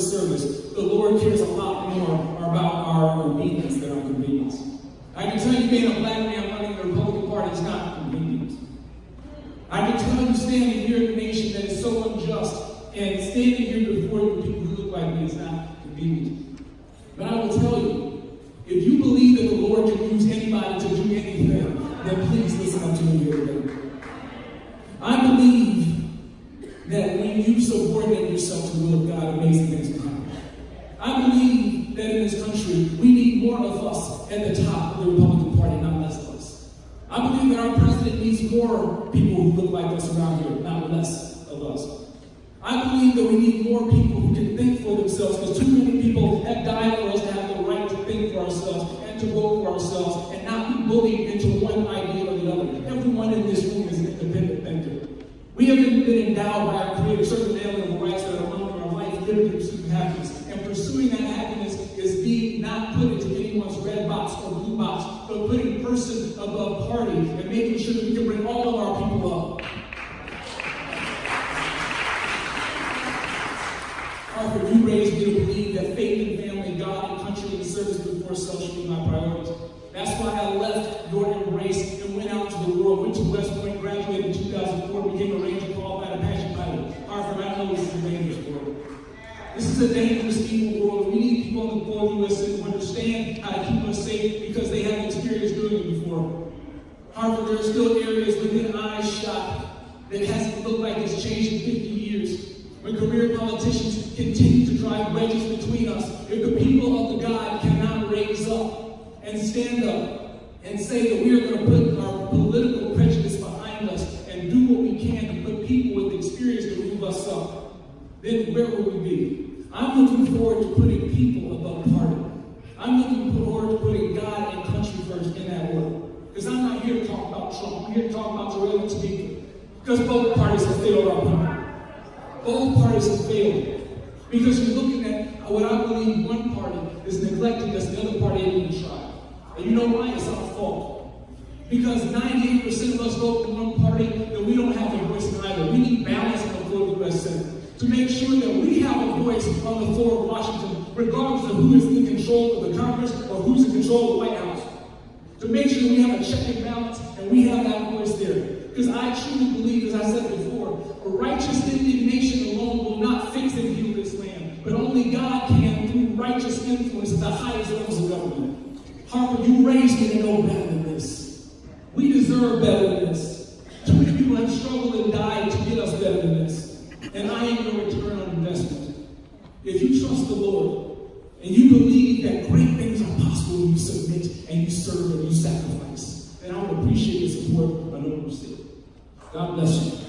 service, the Lord cares a lot more about our obedience than our convenience. I can tell you being a black man running the Republican Party is not convenient. I can tell you standing here in a nation that is so unjust and standing here before you people who look like me is not convenient. But I will tell you, when you subordinate yourself to the will of God, amazing things will happen. I believe that in this country, we need more of us at the top of the Republican Party, not less of us. I believe that our president needs more people who look like us around here, not less of us. I believe that we need more people who can think for themselves because too many people have died for us to have the right to think for ourselves and to vote for ourselves and not be bullied into one idea or the other. Everyone in this room is an independent thinker. We have been endowed by our Creator certain alienable rights that are among our life, liberty, pursuit, and happiness. And pursuing that happiness is being not put into anyone's red box or blue box, but putting person above party and making sure that we can bring all of our people up. Hartford, you raised me to believe that faith and family, God and country and service before self should be my priorities. Is a dangerous, evil world. We need people on the board of us who understand how to keep us safe because they have experience doing it before. However, there are still areas within eyeshot that hasn't looked like it's changed in 50 years. When career politicians continue to drive wedges between us, if the people of the God cannot raise up and stand up and say that we are going to put our political prejudice behind us and do what we can to put people with experience to move us up, then where will we be? I'm looking forward to putting people above party. I'm looking forward to putting God and country first in that order. Because I'm not here to talk about Trump. I'm here to talk about Terrell and Speaker. Because both parties have failed our people. Both parties have failed. Because you're looking at what I believe one party is neglecting us, the other party ain't even try. And you know why? It's our fault. Because 98% of us vote for one party, then we don't have a voice in either. We need balance on the to make sure that we have a voice on the floor of Washington, regardless of who is in control of the Congress or who's in control of the White House. To make sure we have a check and balance and we have that voice there. Because I truly believe, as I said before, a righteous indignation alone will not fix and heal this land. But only God can through righteous influence at the highest levels of government. Hartford, you raised me to know better than this. We deserve better than this. People have struggled and died to get us better than this. And I am your return on investment. If you trust the Lord and you believe that great things are possible when you submit and you serve and you sacrifice, then I would appreciate your support on Open State. God bless you.